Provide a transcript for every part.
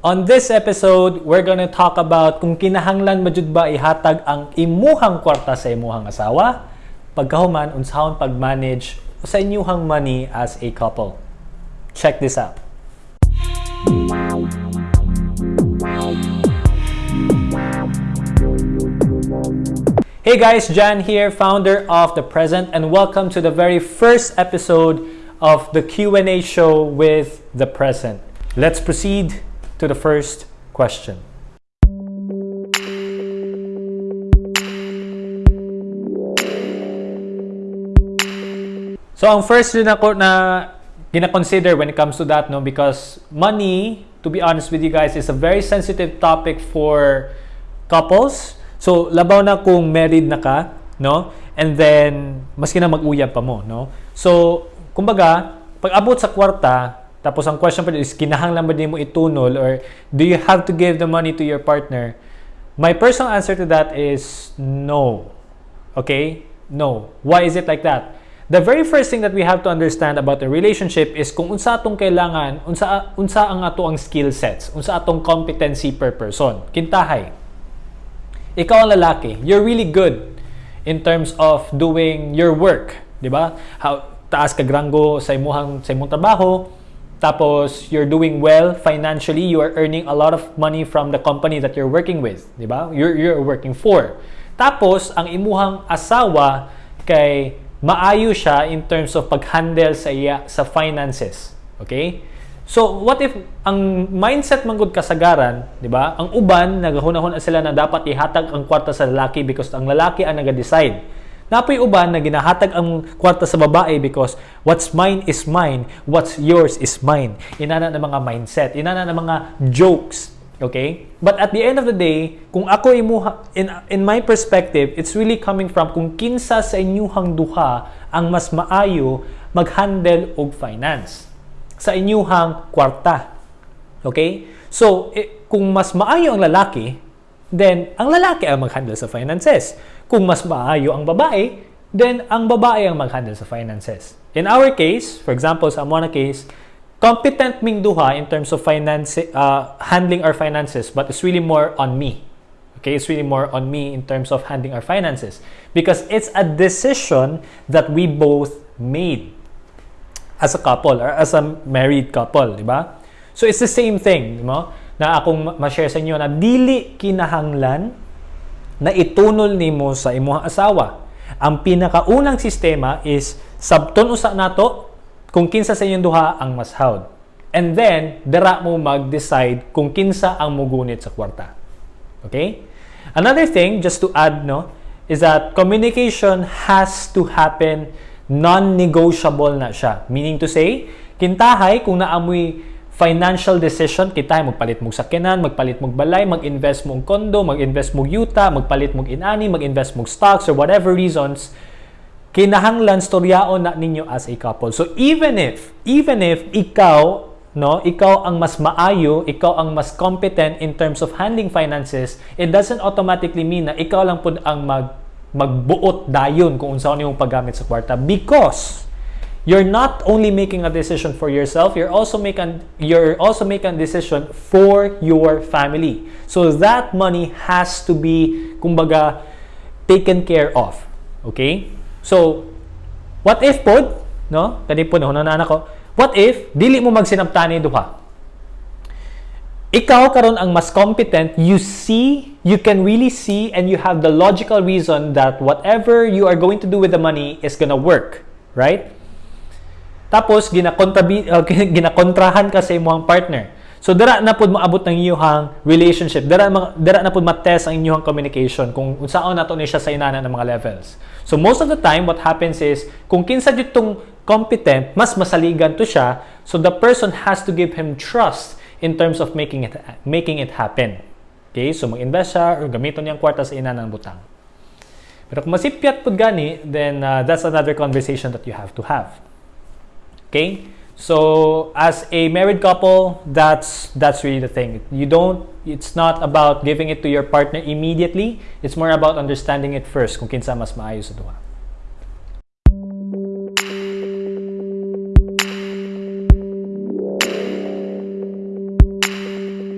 On this episode, we're gonna talk about kung kinahanglan majud ba ihatag ang imuhang kwarta sa imuhang asawa, pagkahuman unsahon pag-manage sa inyuhang money as a couple. Check this out. Hey guys, Jan here, founder of The Present, and welcome to the very first episode of the Q&A show with The Present. Let's proceed to the first question. So ang first din ako na gina-consider when it comes to that no because money to be honest with you guys is a very sensitive topic for couples. So labaw na kung married na ka, no? And then maski na mag-uyab pa mo, no? So kumbaga, pag abot sa kwarta, tapos ang question pa is kinahanglan ba din mo itunol or do you have to give the money to your partner? My personal answer to that is no. Okay? No. Why is it like that? The very first thing that we have to understand about a relationship is kung unsa atong kailangan, unsa unsa ang ato ang skill sets, unsa atong competency per person. Kintahay. Ikaw ang lalaki, you're really good in terms of doing your work, 'di ba? How taas ka granggo sa imong sa imong trabaho, tapos you're doing well financially, you are earning a lot of money from the company that you're working with, 'di ba? You're you're working for. Tapos ang imuhang asawa kay maayo siya in terms of pag-handle sa iya sa finances. Okay? So, what if ang mindset man gud kasagaran, 'di ba? Ang uban nagahunahon sila na dapat ihatag ang kwarta sa lalaki because ang lalaki ang naga-decide. Napoy uban na ginahatag ang kwarta sa babae because what's mine is mine, what's yours is mine. Inana na mga mindset, inana na mga jokes, Okay? But at the end of the day, kung ako imuha, in, in my perspective, it's really coming from kung kinsa sa inyuhang duha ang mas maayo mag-handle og finance sa inyuhang kwarta. Okay? So, eh, kung mas maayo ang lalaki, then ang lalaki ang mag-handle sa finances. Kung mas maayo ang babae, then ang babae ang mag-handle sa finances. In our case, for example, sa Amona case, competent ming duha in terms of finance, uh, handling our finances, but it's really more on me. Okay, it's really more on me in terms of handling our finances because it's a decision that we both made as a couple or as a married couple, di ba? So it's the same thing, di ba? Na akong ma-share sa inyo na dili kinahanglan na itunol nimo sa imong asawa. Ang pinakaunang sistema is sabton usa nato kung kinsa sa inyong duha ang mas hawd. And then, dara mo mag-decide kung kinsa ang mugunit sa kwarta. Okay? Another thing, just to add, no, is that communication has to happen non-negotiable na siya. Meaning to say, kintahay kung naamoy financial decision, kita magpalit mo sakyanan, magpalit mo balay, mag-invest mo kondo, mag-invest mo yuta, magpalit mo inani, mag-invest mo stocks or whatever reasons, kinahanglan storyaon na ninyo as a couple. So even if even if ikaw no, ikaw ang mas maayo, ikaw ang mas competent in terms of handling finances, it doesn't automatically mean na ikaw lang pud ang mag magbuot dayon kung unsaon imong paggamit sa kwarta because you're not only making a decision for yourself, you're also making you're also making a decision for your family. So that money has to be kumbaga taken care of. Okay? So, what if pod, no? Kani po na anak ko. What if dili mo magsinabtani duha? Ikaw karon ang mas competent, you see, you can really see and you have the logical reason that whatever you are going to do with the money is gonna work, right? Tapos ginakontra uh, ginakontrahan ka sa imong partner. So dara na pud maabot ng iyong relationship. Dara dara na pud ma-test ang inyong communication kung unsaon nato ni siya sa inana ng mga levels. So most of the time what happens is kung kinsa jud tong competent, mas masaligan to siya. So the person has to give him trust in terms of making it making it happen. Okay? So mag-invest siya or gamiton niyang kwarta sa inana ng butang. Pero kung masipyat pud gani, then uh, that's another conversation that you have to have. Okay? So as a married couple, that's that's really the thing. You don't it's not about giving it to your partner immediately. It's more about understanding it first kung kinsa mas maayo sa duha.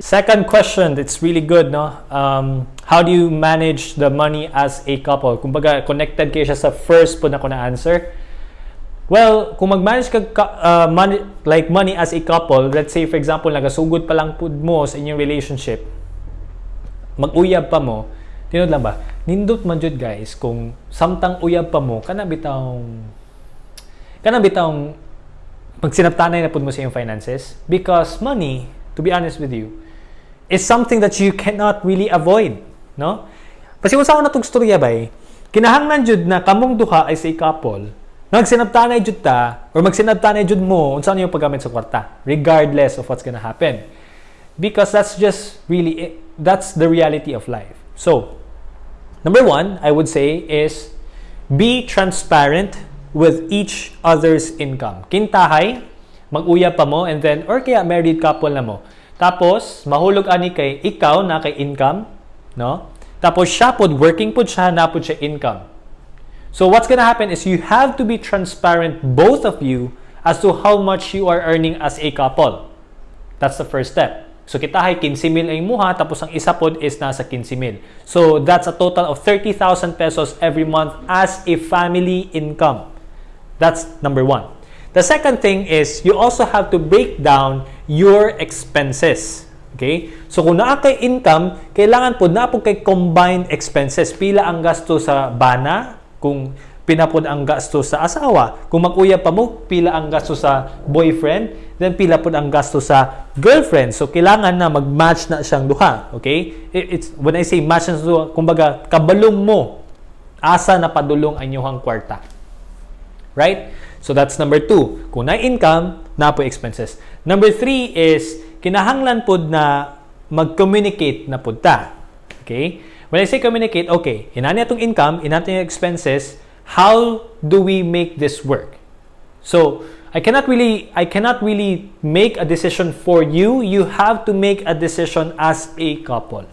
Second question, it's really good, no? Um, how do you manage the money as a couple? Kumbaga, connected kayo siya sa first po na ko na answer. Well, kung mag-manage ka uh, money, like money as a couple, let's say for example, nagasugod pa lang pud mo sa inyong relationship, mag-uyab pa mo, tinod lang ba? Nindot man jud guys, kung samtang uyab pa mo, kana bitawng kana bitawng magsinaptanay na pud mo sa iyong finances because money, to be honest with you, is something that you cannot really avoid, no? Kasi kung saan natong storya bay, kinahanglan jud na kamong duha ay sa couple, nagsinabtanay jud ta or magsinabtanay jud mo unsa yung paggamit sa kwarta, regardless of what's gonna happen. Because that's just really that's the reality of life. So, number one, I would say is be transparent with each other's income. Kintahay, mag-uya pa mo and then or kaya married couple na mo tapos, mahulog ani kay ikaw na kay income, no? Tapos siya pod working pod siya na pod siya income. So what's gonna happen is you have to be transparent both of you as to how much you are earning as a couple. That's the first step. So kita hay 15 mil ang imuha tapos ang isa pod is nasa 15 mil. So that's a total of 30,000 pesos every month as a family income. That's number one. The second thing is you also have to break down your expenses. Okay? So kung naa kay income, kailangan po na po kay combined expenses. Pila ang gasto sa bana, kung pinapod ang gasto sa asawa. Kung mag-uyab pa mo, pila ang gasto sa boyfriend, then pila pod ang gasto sa girlfriend. So kailangan na mag-match na siyang duha. Okay? It's when I say match na duha, kumbaga kabalong mo asa na padulong ang inyong kwarta. Right? So that's number two. Kung na income, na po expenses. Number three is, kinahanglan pod na mag-communicate na pod ta. Okay? When I say communicate, okay, inani atong income, inani yung expenses, how do we make this work? So, I cannot really I cannot really make a decision for you. You have to make a decision as a couple.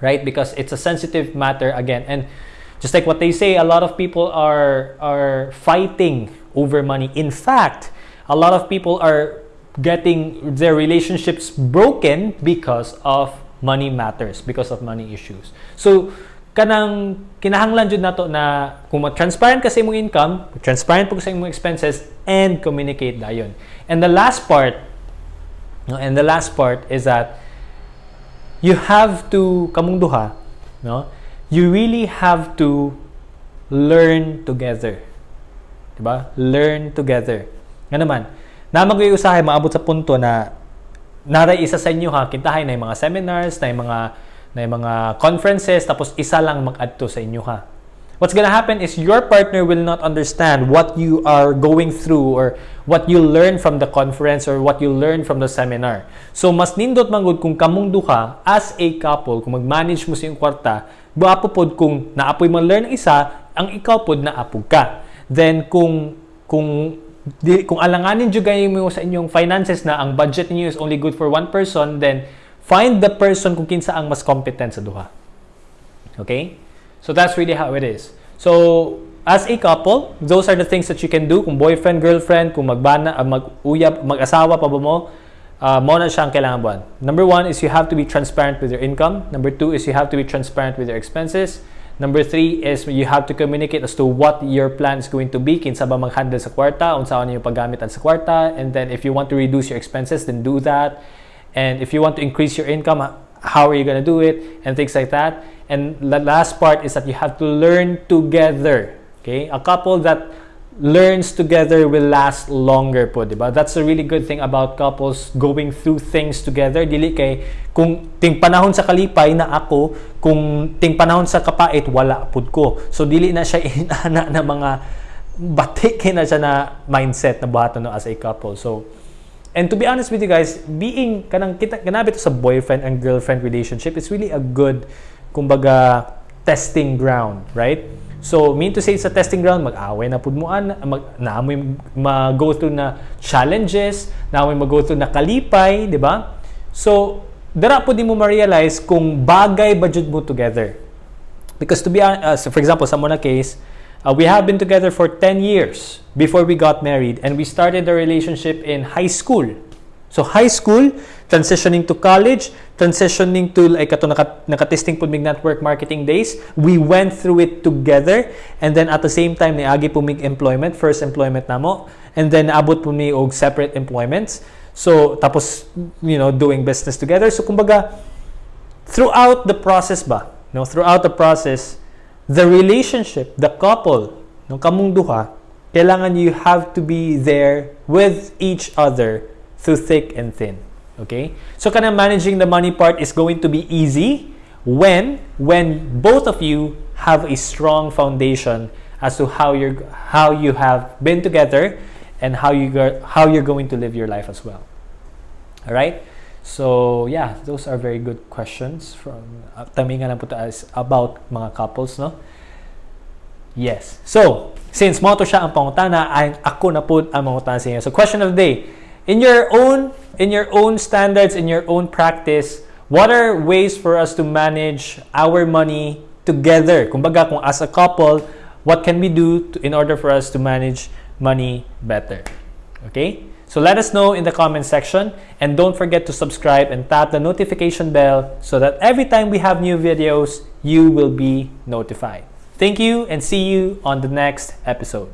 Right? Because it's a sensitive matter again. And just like what they say, a lot of people are are fighting over money. In fact, a lot of people are getting their relationships broken because of money matters, because of money issues. So, kanang kinahanglan jud nato na kung transparent ka sa imong income, transparent po sa imong expenses and communicate dayon. And the last part, no, and the last part is that you have to kamong duha, no? You really have to learn together. Diba? Learn together. Nga naman, na mag-iusahay, maabot sa punto na naray isa sa inyo ha, kintahay na yung mga seminars, na yung mga, na yung mga conferences, tapos isa lang mag-adto sa inyo ha. What's gonna happen is your partner will not understand what you are going through or what you learn from the conference or what you learn from the seminar. So, mas nindot manggod kung kamong duha as a couple, kung mag-manage mo sa iyong kwarta, buapo pod kung naapoy man learn isa, ang ikaw pod naapog ka. Then kung kung di, kung alanganin jud kayo mo sa inyong finances na ang budget niyo is only good for one person, then find the person kung kinsa ang mas competent sa duha. Okay? So that's really how it is. So as a couple, those are the things that you can do kung boyfriend, girlfriend, kung magbana, uh, mag-uyab, mag-asawa pa ba mo, uh, mo na siya ang kailangan buwan. Number one is you have to be transparent with your income. Number two is you have to be transparent with your expenses. Number three is you have to communicate as to what your plan is going to be. Kinsa ba mag-handle sa kwarta, unsa yung paggamit sa kwarta, and then if you want to reduce your expenses, then do that. And if you want to increase your income, how are you going to do it, and things like that. And the last part is that you have to learn together. Okay, a couple that learns together will last longer po, di ba? That's a really good thing about couples going through things together. Dili kay kung ting panahon sa kalipay na ako, kung ting panahon sa kapait wala pud ko. So dili na siya inana na mga batik na siya na mindset na buhaton no as a couple. So and to be honest with you guys, being kanang kita kanabi to sa boyfriend and girlfriend relationship, it's really a good kumbaga testing ground, right? So, mean to say sa testing ground, mag-away na pud mo an, mag naamoy mag-go through na challenges, naamoy mag-go through na kalipay, di ba? So, dara po di mo ma-realize kung bagay budget mo together. Because to be uh, so for example, sa muna case, uh, we have been together for 10 years before we got married and we started the relationship in high school. So high school, transitioning to college, transitioning to like ato naka, nakatesting po mig network marketing days, we went through it together and then at the same time niagi po mig employment, first employment namo and then naabot po mi og separate employments. So tapos you know doing business together. So kumbaga throughout the process ba, no, throughout the process, the relationship, the couple, no kamong duha, kailangan you have to be there with each other through thick and thin. Okay? So kind of managing the money part is going to be easy when when both of you have a strong foundation as to how you're how you have been together and how you go, how you're going to live your life as well. All right? So, yeah, those are very good questions from uh, po about mga couples, no? Yes. So, since mo to siya ang pangutana, ay ako na po ang mangutana sa inyo. So, question of the day. In your own in your own standards, in your own practice, what are ways for us to manage our money together? Kumbaga, kung as a couple, what can we do to, in order for us to manage money better? Okay? So let us know in the comment section and don't forget to subscribe and tap the notification bell so that every time we have new videos, you will be notified. Thank you and see you on the next episode.